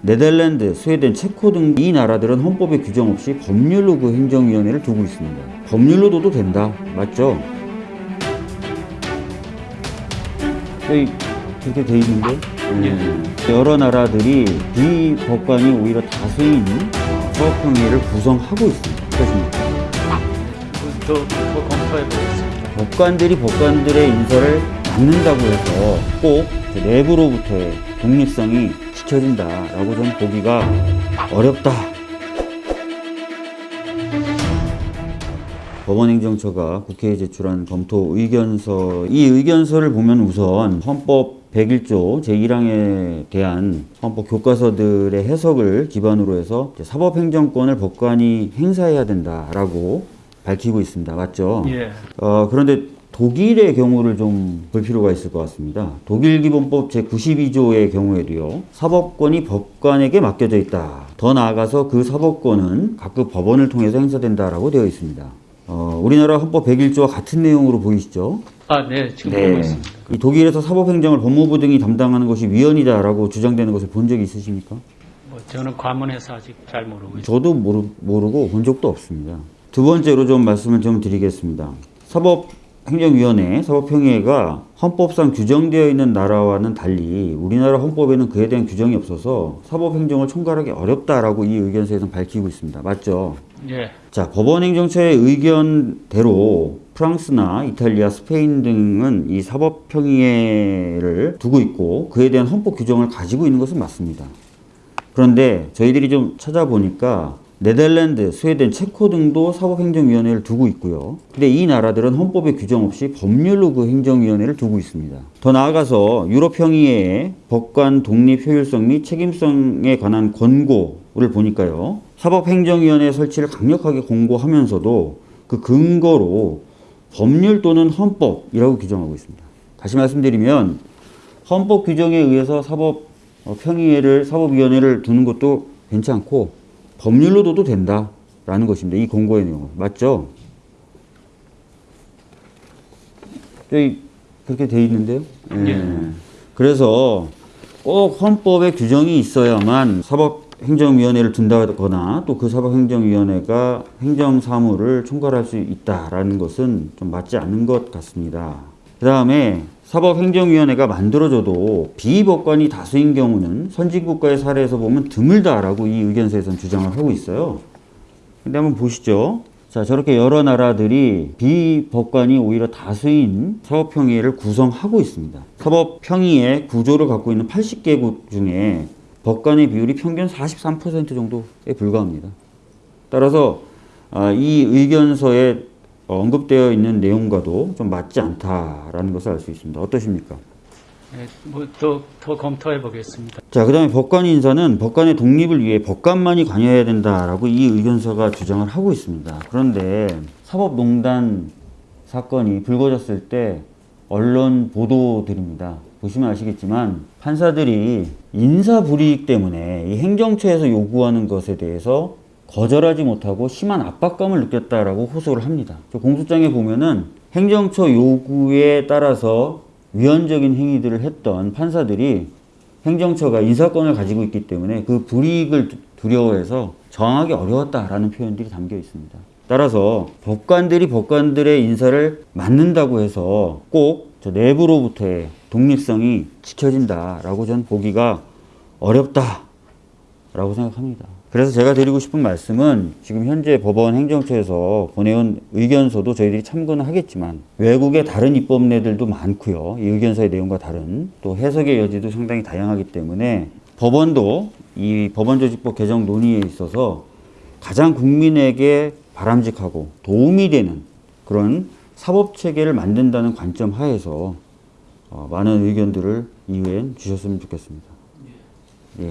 네덜란드, 스웨덴, 체코 등 이 나라들은 헌법에 규정 없이 법률로 그 행정위원회를 두고 있습니다. 법률로 둬도 된다. 맞죠? 여기 그렇게 돼 있는데 음, 여러 나라들이 비법관이 오히려 다수인 사법평의를 구성하고 있습니다. 어떠십니까? 더, 더 검토해 보겠습니다. 법관들이 법관들의 인사를 맡는다고 해서 꼭그 내부로부터의 독립성이 지켜진다라고 좀 보기가 어렵다. 법원행정처가 국회에 제출한 검토 의견서 이 의견서를 보면 우선 헌법 101조 제1항에 대한 헌법 교과서들의 해석을 기반으로 해서 사법행정권을 법관이 행사해야 된다라고 밝히고 있습니다. 맞죠? 예. 어, 그런데 독일의 경우를 좀 볼 필요가 있을 것 같습니다. 독일 기본법 제92조의 경우에도요, 사법권이 법관에게 맡겨져 있다. 더 나아가서 그 사법권은 각급 법원을 통해서 행사된다라고 되어 있습니다. 어, 우리나라 헌법 101조와 같은 내용으로 보이시죠? 아, 네. 지금 보고 있습니다. 이 독일에서 사법행정을 법무부 등이 담당하는 것이 위헌이다라고 주장되는 것을 본 적이 있으십니까? 뭐 저는 과문해서 아직 잘 모르고 있습니다. 저도 모르, 모르고 본 적도 없습니다. 두 번째로 좀 말씀을 좀 드리겠습니다. 사법 행정위원회, 사법평의회가 헌법상 규정되어 있는 나라와는 달리 우리나라 헌법에는 그에 대한 규정이 없어서 사법행정을 총괄하기 어렵다라고 이 의견서에서 밝히고 있습니다. 맞죠? 예. 자, 법원행정처의 의견대로 프랑스나 이탈리아, 스페인 등은 이 사법평의회를 두고 있고 그에 대한 헌법 규정을 가지고 있는 것은 맞습니다. 그런데 저희들이 좀 찾아보니까 네덜란드, 스웨덴, 체코 등도 사법행정위원회를 두고 있고요. 근데 이 나라들은 헌법에 규정 없이 법률로 그 행정위원회를 두고 있습니다. 더 나아가서 유럽평의회의 법관 독립 효율성 및 책임성에 관한 권고를 보니까요. 사법행정위원회 설치를 강력하게 공고하면서도 그 근거로 법률 또는 헌법이라고 규정하고 있습니다. 다시 말씀드리면 헌법 규정에 의해서 사법 어, 평의회를 사법위원회를 두는 것도 괜찮고 법률로 둬도 된다라는 것입니다. 이 공고의 내용은 맞죠? 여기 그렇게 돼 있는데요. 예. 그래서 꼭 헌법에 규정이 있어야만 사법행정위원회를 둔다거나 또 그 사법행정위원회가 행정사무를 총괄할 수 있다라는 것은 좀 맞지 않는 것 같습니다. 그 다음에 사법행정위원회가 만들어져도 비법관이 다수인 경우는 선진국가의 사례에서 보면 드물다라고 이 의견서에서는 주장을 하고 있어요. 근데 한번 보시죠. 자, 저렇게 여러 나라들이 비법관이 오히려 다수인 사법평의회를 구성하고 있습니다. 사법평의회 구조를 갖고 있는 80개국 중에 법관의 비율이 평균 43% 정도에 불과합니다. 따라서 아, 이 의견서에 언급되어 있는 내용과도 좀 맞지 않다라는 것을 알 수 있습니다. 어떠십니까? 예, 뭐더 더 검토해 보겠습니다. 자, 그 다음에 법관 인사는 법관의 독립을 위해 법관만이 관여해야 된다라고 이 의견서가 주장을 하고 있습니다. 그런데 사법농단 사건이 불거졌을 때 언론 보도들입니다. 보시면 아시겠지만 판사들이 인사 불이익 때문에 이 행정처에서 요구하는 것에 대해서 거절하지 못하고 심한 압박감을 느꼈다라고 호소를 합니다. 저 공소장에 보면은 행정처 요구에 따라서 위헌적인 행위들을 했던 판사들이 행정처가 인사권을 가지고 있기 때문에 그 불이익을 두- 두려워해서 저항하기 어려웠다라는 표현들이 담겨 있습니다. 따라서 법관들이 법관들의 인사를 맡는다고 해서 꼭 저 내부로부터의 독립성이 지켜진다라고 전 보기가 어렵다 라고 생각합니다. 그래서 제가 드리고 싶은 말씀은 지금 현재 법원 행정처에서 보내온 의견서도 저희들이 참고는 하겠지만 외국의 다른 입법례들도 많고요. 이 의견서의 내용과 다른 또 해석의 여지도 상당히 다양하기 때문에 법원도 이 법원조직법 개정 논의에 있어서 가장 국민에게 바람직하고 도움이 되는 그런 사법 체계를 만든다는 관점 하에서 어, 많은 의견들을 이후엔 주셨으면 좋겠습니다. 예.